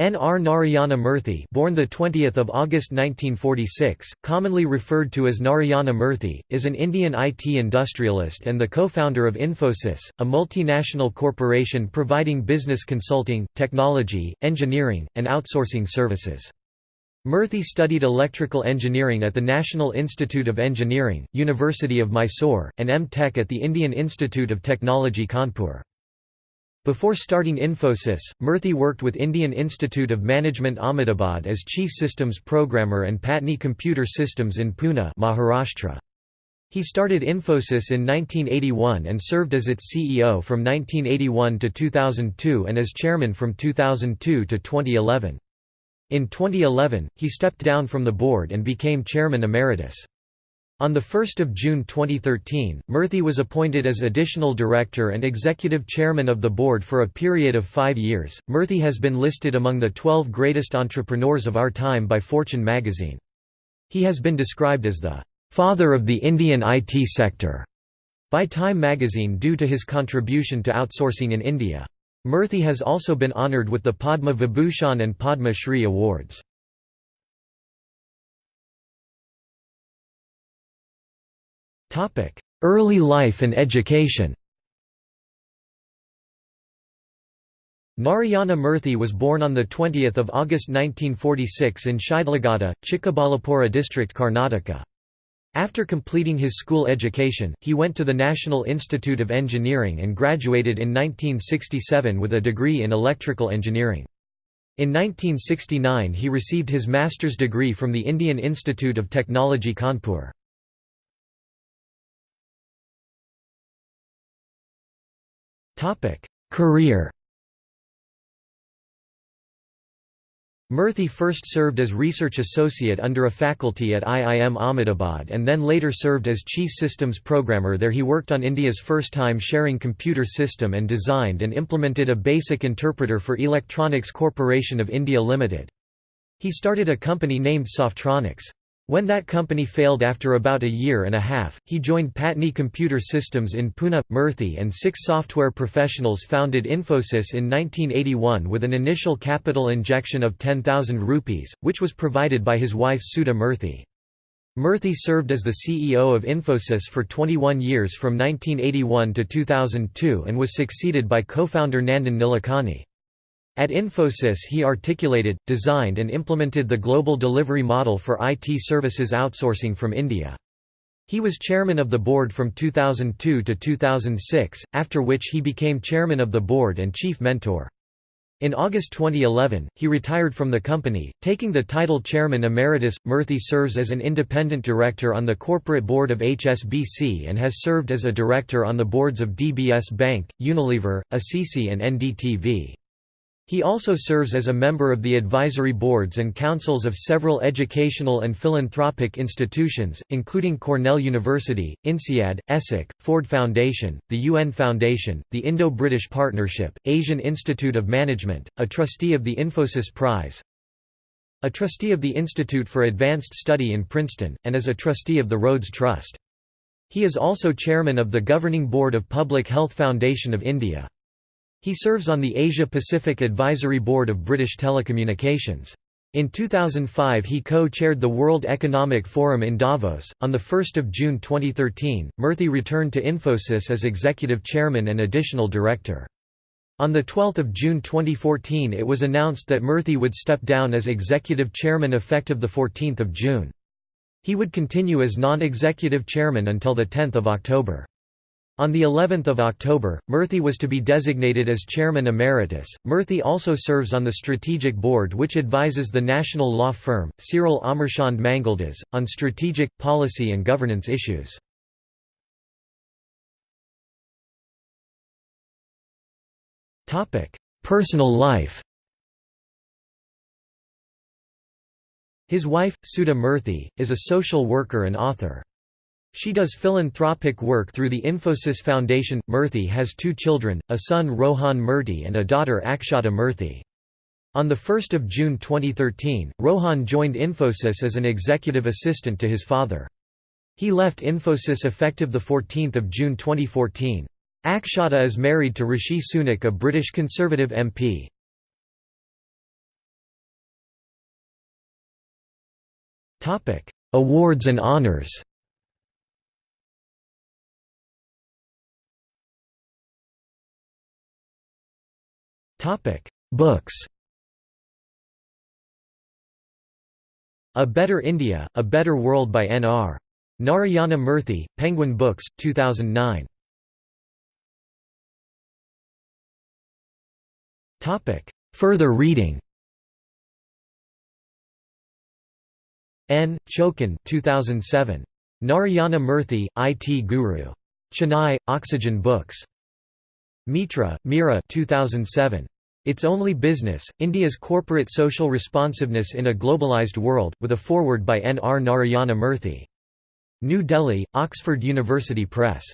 N. R. Narayana Murthy born the 20th of August 1946, commonly referred to as Narayana Murthy, is an Indian IT industrialist and the co-founder of Infosys, a multinational corporation providing business consulting, technology, engineering, and outsourcing services. Murthy studied electrical engineering at the National Institute of Engineering, University of Mysore, and M Tech at the Indian Institute of Technology Kanpur. Before starting Infosys, Murthy worked with Indian Institute of Management Ahmedabad as Chief Systems Programmer and Patni Computer Systems in Pune Maharashtra. He started Infosys in 1981 and served as its CEO from 1981 to 2002 and as chairman from 2002 to 2011. In 2011, he stepped down from the board and became chairman emeritus. On 1 June 2013, Murthy was appointed as additional director and executive chairman of the board for a period of five years. Murthy has been listed among the 12 greatest entrepreneurs of our time by Fortune magazine. He has been described as the father of the Indian IT sector by Time magazine due to his contribution to outsourcing in India. Murthy has also been honoured with the Padma Vibhushan and Padma Shri awards. Early life and education Narayana Murthy was born on the 20 August 1946 in Shidlaghatta, Chikkaballapura district Karnataka. After completing his school education, he went to the National Institute of Engineering and graduated in 1967 with a degree in electrical engineering. In 1969 he received his master's degree from the Indian Institute of Technology Kanpur. Career Murthy first served as research associate under a faculty at IIM Ahmedabad and then later served as chief systems programmer there he worked on India's first time sharing computer system and designed and implemented a basic interpreter for Electronics Corporation of India Limited. He started a company named Softronics. When that company failed after about a year and a half, he joined Patni Computer Systems in Pune. Murthy and six software professionals founded Infosys in 1981 with an initial capital injection of 10,000 rupees, which was provided by his wife Sudha Murthy. Murthy served as the CEO of Infosys for 21 years from 1981 to 2002 and was succeeded by co-founder Nandan Nilekani. At Infosys he articulated, designed and implemented the global delivery model for IT services outsourcing from India. He was chairman of the board from 2002 to 2006, after which he became chairman of the board and chief mentor. In August 2011, he retired from the company, taking the title Chairman Emeritus. Murthy serves as an independent director on the corporate board of HSBC and has served as a director on the boards of DBS Bank, Unilever, ICICI, and NDTV. He also serves as a member of the advisory boards and councils of several educational and philanthropic institutions, including Cornell University, INSEAD, ESSEC, Ford Foundation, the UN Foundation, the Indo-British Partnership, Asian Institute of Management, a trustee of the Infosys Prize, a trustee of the Institute for Advanced Study in Princeton, and as a trustee of the Rhodes Trust. He is also chairman of the Governing Board of Public Health Foundation of India. He serves on the Asia-Pacific Advisory Board of British Telecommunications. In 2005 he co-chaired the World Economic Forum in Davos. On 1 June 2013, Murthy returned to Infosys as executive chairman and additional director. On 12 June 2014 it was announced that Murthy would step down as executive chairman effective 14 June. He would continue as non-executive chairman until 10 October. On the 11th of October, Murthy was to be designated as chairman emeritus. Murthy also serves on the strategic board which advises the national law firm Cyril Amarchand Mangaldas on strategic, policy and governance issues. Topic: Personal life. His wife, Sudha Murthy, is a social worker and author. She does philanthropic work through the Infosys Foundation. Murthy has two children, a son Rohan Murthy and a daughter Akshata Murthy. On 1 June 2013, Rohan joined Infosys as an executive assistant to his father. He left Infosys effective 14 June 2014. Akshata is married to Rishi Sunak a British Conservative MP. Awards and honours honors Books A Better India, A Better World by N.R. Narayana Murthy, Penguin Books, 2009. Topic: Further reading N. Chokkan 2007. Narayana Murthy, IT Guru. Chennai, Oxygen Books. Mitra, Mira 2007. It's Only Business, India's Corporate Social Responsiveness in a Globalized World, with a foreword by N. R. Narayana Murthy. New Delhi, Oxford University Press.